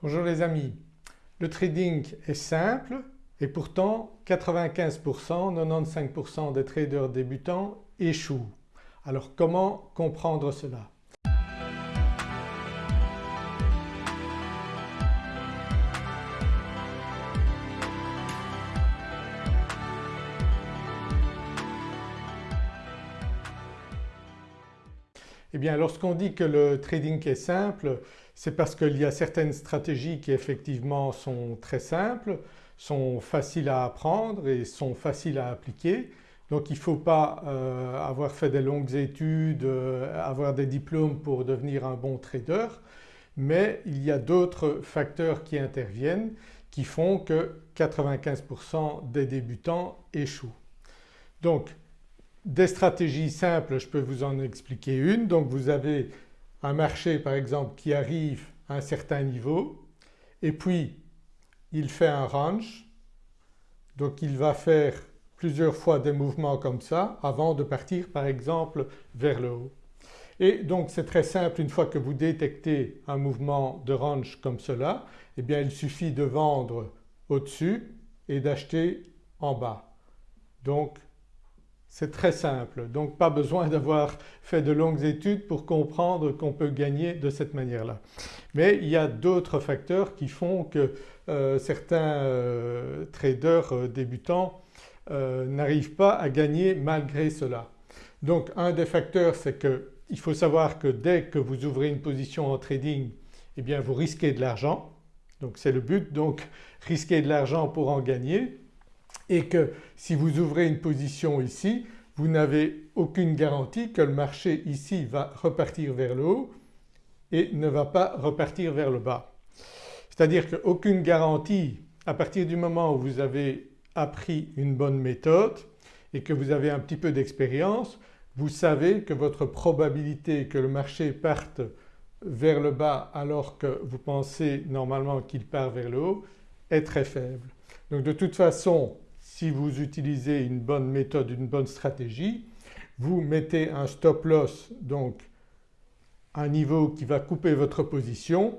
Bonjour les amis, le trading est simple et pourtant 95%, 95% des traders débutants échouent. Alors comment comprendre cela? Eh lorsqu'on dit que le trading est simple c'est parce qu'il y a certaines stratégies qui effectivement sont très simples, sont faciles à apprendre et sont faciles à appliquer. Donc il ne faut pas euh, avoir fait des longues études, euh, avoir des diplômes pour devenir un bon trader mais il y a d'autres facteurs qui interviennent qui font que 95% des débutants échouent. Donc des stratégies simples je peux vous en expliquer une. Donc vous avez un marché par exemple qui arrive à un certain niveau et puis il fait un range donc il va faire plusieurs fois des mouvements comme ça avant de partir par exemple vers le haut. Et donc c'est très simple une fois que vous détectez un mouvement de range comme cela eh bien il suffit de vendre au-dessus et d'acheter en bas. Donc c'est très simple donc pas besoin d'avoir fait de longues études pour comprendre qu'on peut gagner de cette manière-là. Mais il y a d'autres facteurs qui font que euh, certains euh, traders euh, débutants n'arrivent pas à gagner malgré cela. Donc un des facteurs c'est qu'il faut savoir que dès que vous ouvrez une position en trading eh bien vous risquez de l'argent donc c'est le but donc risquer de l'argent pour en gagner et que si vous ouvrez une position ici vous n'avez aucune garantie que le marché ici va repartir vers le haut et ne va pas repartir vers le bas. C'est-à-dire qu'aucune garantie à partir du moment où vous avez appris une bonne méthode et que vous avez un petit peu d'expérience vous savez que votre probabilité que le marché parte vers le bas alors que vous pensez normalement qu'il part vers le haut est très faible. Donc de toute façon si vous utilisez une bonne méthode, une bonne stratégie, vous mettez un stop loss donc un niveau qui va couper votre position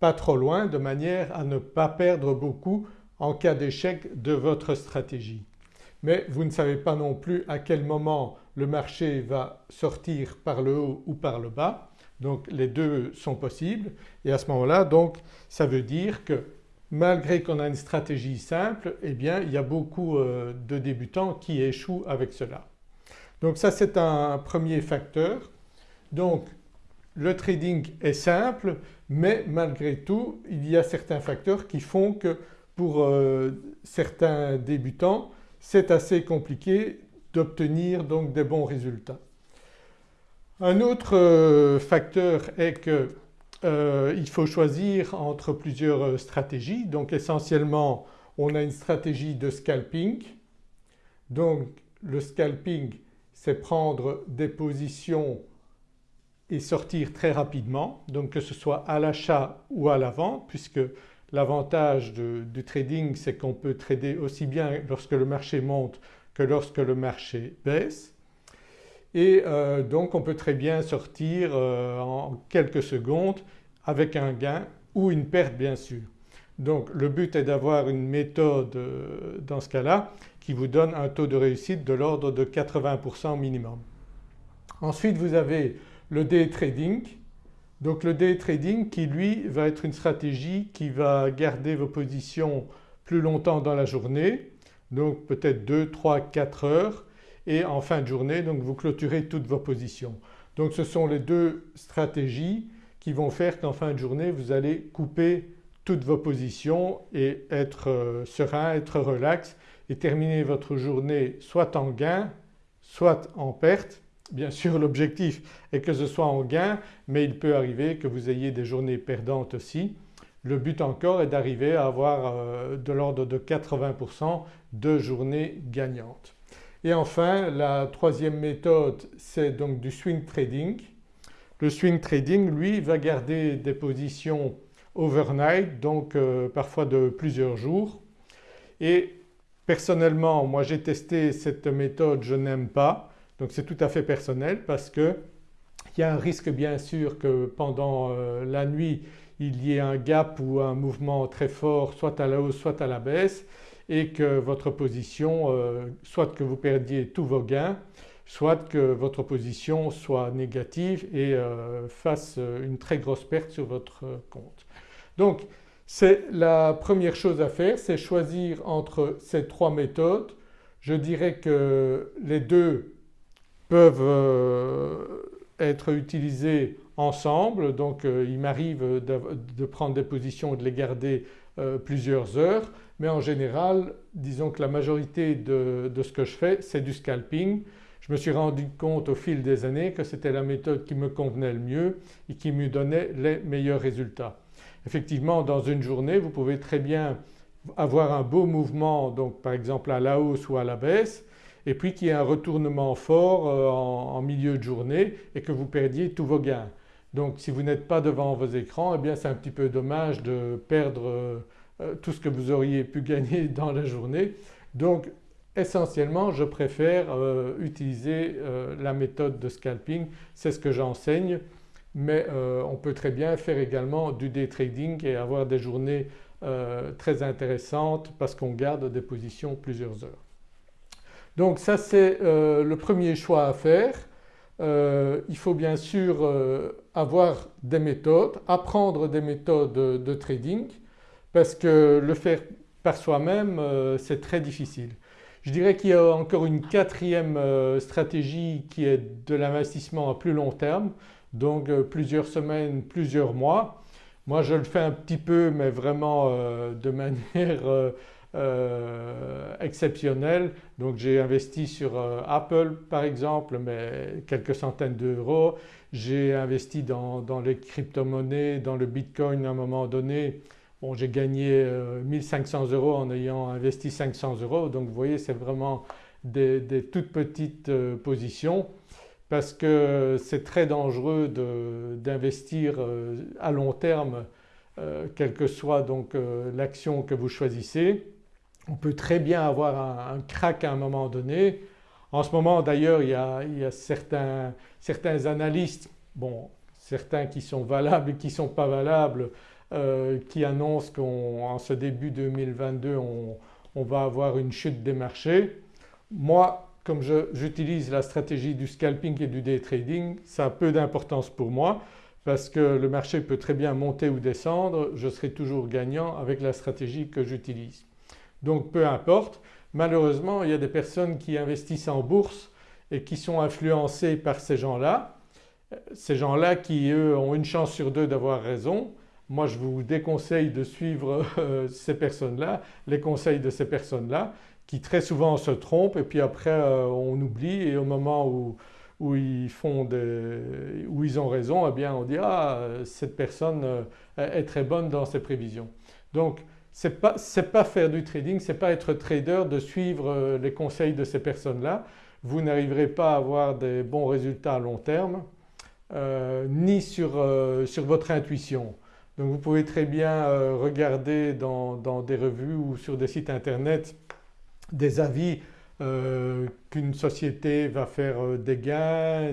pas trop loin de manière à ne pas perdre beaucoup en cas d'échec de votre stratégie. Mais vous ne savez pas non plus à quel moment le marché va sortir par le haut ou par le bas donc les deux sont possibles et à ce moment-là donc ça veut dire que malgré qu'on a une stratégie simple eh bien il y a beaucoup euh, de débutants qui échouent avec cela. Donc ça c'est un premier facteur. Donc le trading est simple mais malgré tout il y a certains facteurs qui font que pour euh, certains débutants c'est assez compliqué d'obtenir donc des bons résultats. Un autre euh, facteur est que euh, il faut choisir entre plusieurs euh, stratégies. Donc essentiellement on a une stratégie de scalping. Donc le scalping c'est prendre des positions et sortir très rapidement donc que ce soit à l'achat ou à la vente puisque l'avantage du trading c'est qu'on peut trader aussi bien lorsque le marché monte que lorsque le marché baisse et euh, donc on peut très bien sortir euh, en quelques secondes avec un gain ou une perte bien sûr. Donc le but est d'avoir une méthode euh, dans ce cas-là qui vous donne un taux de réussite de l'ordre de 80% minimum. Ensuite vous avez le day trading. Donc le day trading qui lui va être une stratégie qui va garder vos positions plus longtemps dans la journée donc peut-être 2, 3, 4 heures et en fin de journée donc vous clôturez toutes vos positions. Donc ce sont les deux stratégies qui vont faire qu'en fin de journée vous allez couper toutes vos positions et être euh, serein, être relax et terminer votre journée soit en gain soit en perte. Bien sûr l'objectif est que ce soit en gain mais il peut arriver que vous ayez des journées perdantes aussi. Le but encore est d'arriver à avoir euh, de l'ordre de 80% de journées gagnantes. Et enfin la troisième méthode c'est donc du swing trading. Le swing trading lui va garder des positions overnight donc euh, parfois de plusieurs jours. Et personnellement moi j'ai testé cette méthode je n'aime pas. Donc c'est tout à fait personnel parce que il y a un risque bien sûr que pendant euh, la nuit il y ait un gap ou un mouvement très fort soit à la hausse soit à la baisse et que votre position, euh, soit que vous perdiez tous vos gains, soit que votre position soit négative et euh, fasse une très grosse perte sur votre compte. Donc c'est la première chose à faire, c'est choisir entre ces trois méthodes. Je dirais que les deux peuvent euh, être utilisés ensemble donc il m'arrive de, prendre des positions et de les garder plusieurs heures mais en général disons que la majorité de, ce que je fais c'est du scalping. Je me suis rendu compte au fil des années que c'était la méthode qui me convenait le mieux et qui me donnait les meilleurs résultats. Effectivement dans une journée vous pouvez très bien avoir un beau mouvement donc par exemple à la hausse ou à la baisse et puis qu'il y ait un retournement fort euh, en, milieu de journée et que vous perdiez tous vos gains. Donc si vous n'êtes pas devant vos écrans eh bien c'est un petit peu dommage de perdre euh, tout ce que vous auriez pu gagner dans la journée. Donc essentiellement je préfère euh, utiliser euh, la méthode de scalping, c'est ce que j'enseigne mais on peut très bien faire également du day trading et avoir des journées très intéressantes parce qu'on garde des positions plusieurs heures. Donc ça c'est le premier choix à faire. il faut bien sûr avoir des méthodes, apprendre des méthodes de trading parce que le faire par soi-même euh, c'est très difficile. Je dirais qu'il y a encore une quatrième euh, stratégie qui est de l'investissement à plus long terme donc euh, plusieurs semaines, plusieurs mois. Moi je le fais un petit peu mais vraiment de manière exceptionnelle donc j'ai investi sur Apple par exemple mais quelques centaines d'euros. J'ai investi dans, les crypto-monnaies, dans le bitcoin à un moment donné Bon j'ai gagné 1500 euh, euros en ayant investi 500 euros donc vous voyez c'est vraiment des, toutes petites euh, positions parce que c'est très dangereux d'investir euh, à long terme quelle que soit donc l'action que vous choisissez. On peut très bien avoir un, crack à un moment donné. En ce moment d'ailleurs il, y a, certains, analystes, bon certains qui sont valables et qui ne sont pas valables euh, qui annonce qu'en ce début 2022 on, va avoir une chute des marchés. Moi comme j'utilise la stratégie du scalping et du day trading ça a peu d'importance pour moi parce que le marché peut très bien monter ou descendre, je serai toujours gagnant avec la stratégie que j'utilise. Donc peu importe. Malheureusement il y a des personnes qui investissent en bourse et qui sont influencées par ces gens-là. Ces gens-là qui eux ont une chance sur deux d'avoir raison moi je vous déconseille de suivre euh, ces personnes-là, les conseils de ces personnes-là qui très souvent se trompent et puis après euh, on oublie et au moment où, où, ils font des, où ils ont raison eh bien on dit ah cette personne euh, est très bonne dans ses prévisions. Donc ce n'est pas, pas, faire du trading, ce n'est pas être trader de suivre les conseils de ces personnes-là. Vous n'arriverez pas à avoir des bons résultats à long terme ni sur, sur votre intuition. Donc vous pouvez très bien euh, regarder dans, des revues ou sur des sites internet des avis euh, qu'une société va faire euh, des gains,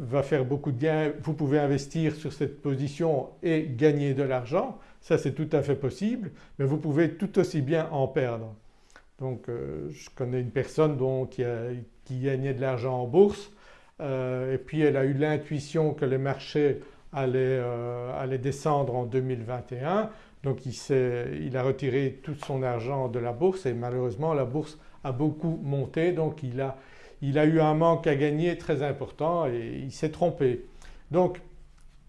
va faire beaucoup de gains, vous pouvez investir sur cette position et gagner de l'argent, ça c'est tout à fait possible mais vous pouvez tout aussi bien en perdre. Donc je connais une personne qui, qui, gagnait de l'argent en bourse et puis elle a eu l'intuition que les marchés euh, allait, descendre en 2021 donc il, a retiré tout son argent de la bourse et malheureusement la bourse a beaucoup monté donc il a, il a eu un manque à gagner très important et il s'est trompé. Donc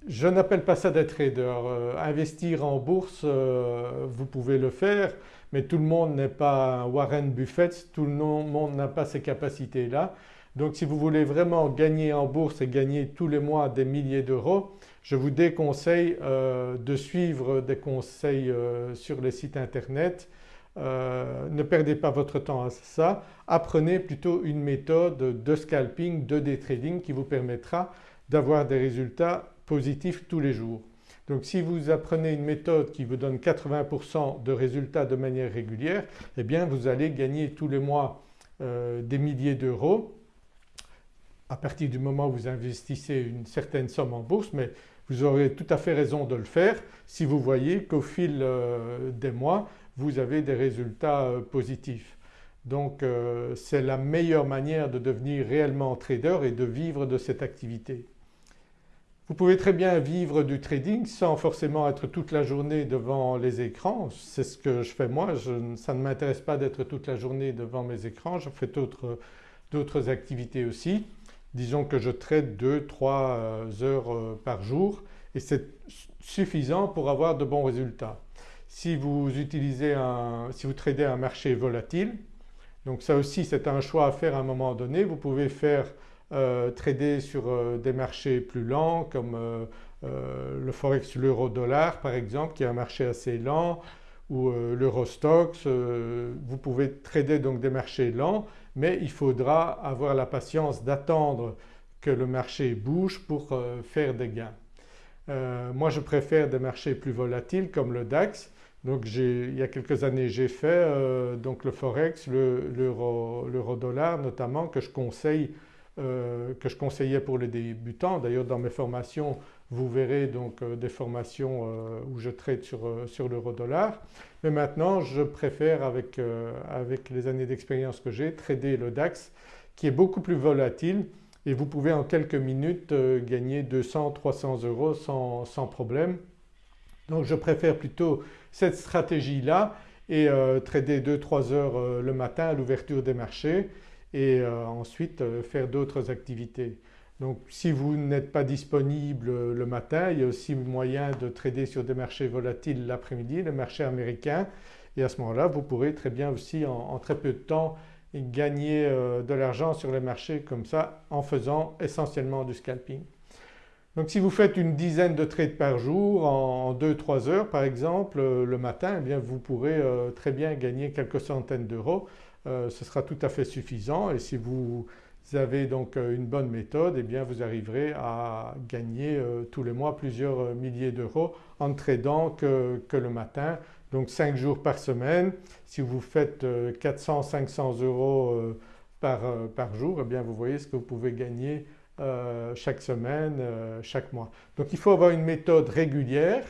je n'appelle pas ça d'être trader. Euh, investir en bourse euh, vous pouvez le faire mais tout le monde n'est pas Warren Buffett, tout le monde n'a pas ces capacités-là. Donc si vous voulez vraiment gagner en bourse et gagner tous les mois des milliers d'euros, je vous déconseille euh, de suivre des conseils sur les sites internet. Euh, ne perdez pas votre temps à ça, apprenez plutôt une méthode de scalping, de day trading qui vous permettra d'avoir des résultats positifs tous les jours. Donc si vous apprenez une méthode qui vous donne 80% de résultats de manière régulière eh bien vous allez gagner tous les mois des milliers d'euros à partir du moment où vous investissez une certaine somme en bourse mais Vous aurez tout à fait raison de le faire si vous voyez qu'au fil euh, des mois vous avez des résultats euh, positifs. Donc c'est la meilleure manière de devenir réellement trader et de vivre de cette activité. Vous pouvez très bien vivre du trading sans forcément être toute la journée devant les écrans, c'est ce que je fais moi, ça ne m'intéresse pas d'être toute la journée devant mes écrans, je fais d'autres activités aussi. Disons que je trade 2-3 euh, heures euh, par jour et c'est suffisant pour avoir de bons résultats. Si vous utilisez un, si vous tradez un marché volatile, donc ça aussi c'est un choix à faire à un moment donné, vous pouvez faire euh, trader sur euh, des marchés plus lents comme euh, le forex l'euro-dollar par exemple qui est un marché assez lent ou l'Eurostox. vous pouvez trader donc des marchés lents mais il faudra avoir la patience d'attendre que le marché bouge pour faire des gains. moi je préfère des marchés plus volatiles comme le DAX donc il y a quelques années j'ai fait donc le forex, l'euro-dollar notamment que je conseille euh, que je conseillais pour les débutants. D'ailleurs dans mes formations vous verrez donc euh, des formations euh, où je traite sur, sur l'euro-dollar. Mais maintenant je préfère avec, avec les années d'expérience que j'ai trader le DAX qui est beaucoup plus volatile et vous pouvez en quelques minutes gagner 200-300 euros sans, sans, problème. Donc je préfère plutôt cette stratégie-là et trader 2-3 heures le matin à l'ouverture des marchés et euh, ensuite euh, faire d'autres activités. Donc si vous n'êtes pas disponible le matin, il y a aussi moyen de trader sur des marchés volatiles l'après-midi, le marché américain et à ce moment-là vous pourrez très bien aussi en, très peu de temps gagner euh, de l'argent sur les marchés comme ça en faisant essentiellement du scalping. Donc si vous faites une dizaine de trades par jour en 2-3 heures par exemple le matin, eh bien vous pourrez très bien gagner quelques centaines d'euros. Euh, ce sera tout à fait suffisant. Et si vous avez donc euh, une bonne méthode eh bien vous arriverez à gagner euh, tous les mois plusieurs milliers d'euros en tradant que, le matin. Donc 5 jours par semaine. Si vous faites 400-500 euros par, par, jour eh bien vous voyez ce que vous pouvez gagner chaque semaine, chaque mois. Donc il faut avoir une méthode régulière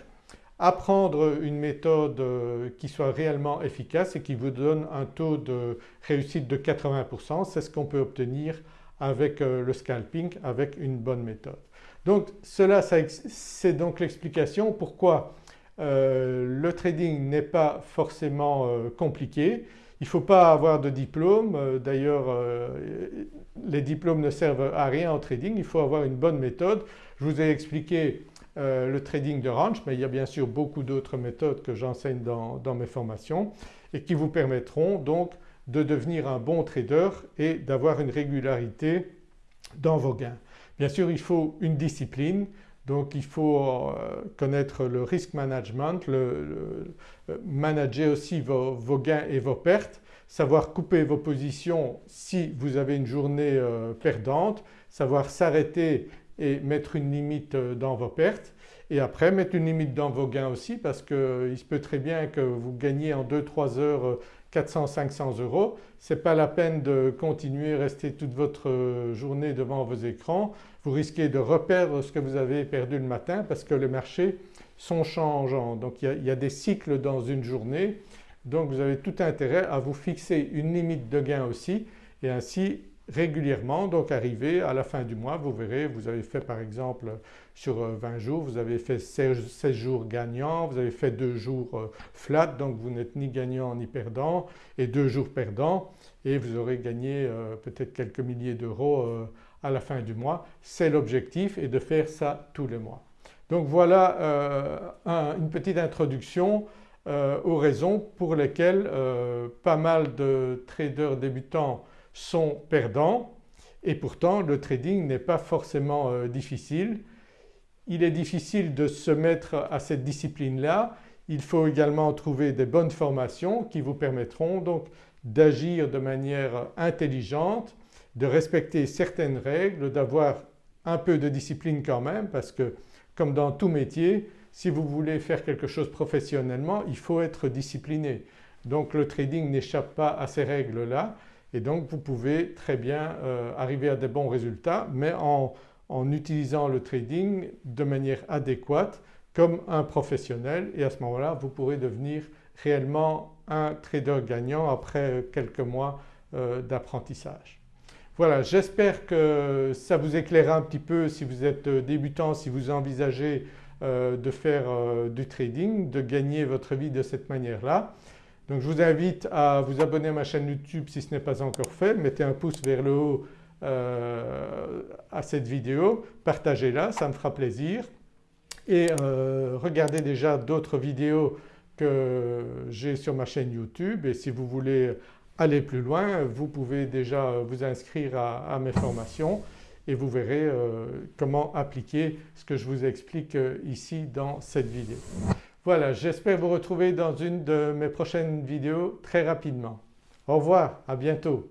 apprendre une méthode euh, qui soit réellement efficace et qui vous donne un taux de réussite de 80%, c'est ce qu'on peut obtenir avec euh, le scalping avec une bonne méthode. Donc cela c'est donc l'explication pourquoi euh, le trading n'est pas forcément compliqué. Il ne faut pas avoir de diplôme, d'ailleurs les diplômes ne servent à rien en trading, il faut avoir une bonne méthode. Je vous ai expliqué euh, le trading de range mais il y a bien sûr beaucoup d'autres méthodes que j'enseigne dans, mes formations et qui vous permettront donc de devenir un bon trader et d'avoir une régularité dans vos gains. Bien sûr il faut une discipline donc il faut euh, connaître le risk management, euh, manager aussi vos, gains et vos pertes, savoir couper vos positions si vous avez une journée perdante, savoir s'arrêter et mettre une limite euh, dans vos pertes et après mettre une limite dans vos gains aussi parce qu'il euh, se peut très bien que vous gagnez en 2-3 heures 400-500 euh, euros. Ce n'est pas la peine de continuer, rester toute votre journée devant vos écrans. Vous risquez de reperdre ce que vous avez perdu le matin parce que les marchés sont changeants. Donc il y a, des cycles dans une journée donc vous avez tout intérêt à vous fixer une limite de gain aussi et ainsi régulièrement donc arriver à la fin du mois vous verrez vous avez fait par exemple sur 20 euh, jours vous avez fait 16, jours gagnants, vous avez fait 2 jours euh, flat donc vous n'êtes ni gagnant ni perdant et 2 jours perdants et vous aurez gagné euh, peut-être quelques milliers d'euros à la fin du mois. C'est l'objectif et de faire ça tous les mois. Donc voilà une petite introduction aux raisons pour lesquelles pas mal de traders débutants sont perdants et pourtant le trading n'est pas forcément euh, difficile. Il est difficile de se mettre à cette discipline-là. Il faut également trouver des bonnes formations qui vous permettront donc d'agir de manière intelligente, de respecter certaines règles, d'avoir un peu de discipline quand même parce que comme dans tout métier si vous voulez faire quelque chose professionnellement il faut être discipliné. Donc le trading n'échappe pas à ces règles-là et donc vous pouvez très bien euh, arriver à des bons résultats mais en, utilisant le trading de manière adéquate comme un professionnel et à ce moment-là vous pourrez devenir réellement un trader gagnant après quelques mois euh, d'apprentissage. Voilà j'espère que ça vous éclairera un petit peu si vous êtes débutant, si vous envisagez euh, de faire euh, du trading, de gagner votre vie de cette manière-là. Donc je vous invite à vous abonner à ma chaîne YouTube si ce n'est pas encore fait, mettez un pouce vers le haut à cette vidéo, partagez-la, ça me fera plaisir. Et regardez déjà d'autres vidéos que j'ai sur ma chaîne YouTube. Et si vous voulez aller plus loin vous pouvez déjà vous inscrire à, mes formations et vous verrez euh, comment appliquer ce que je vous explique euh, ici dans cette vidéo. Voilà j'espère vous retrouver dans une de mes prochaines vidéos très rapidement. Au revoir, à bientôt.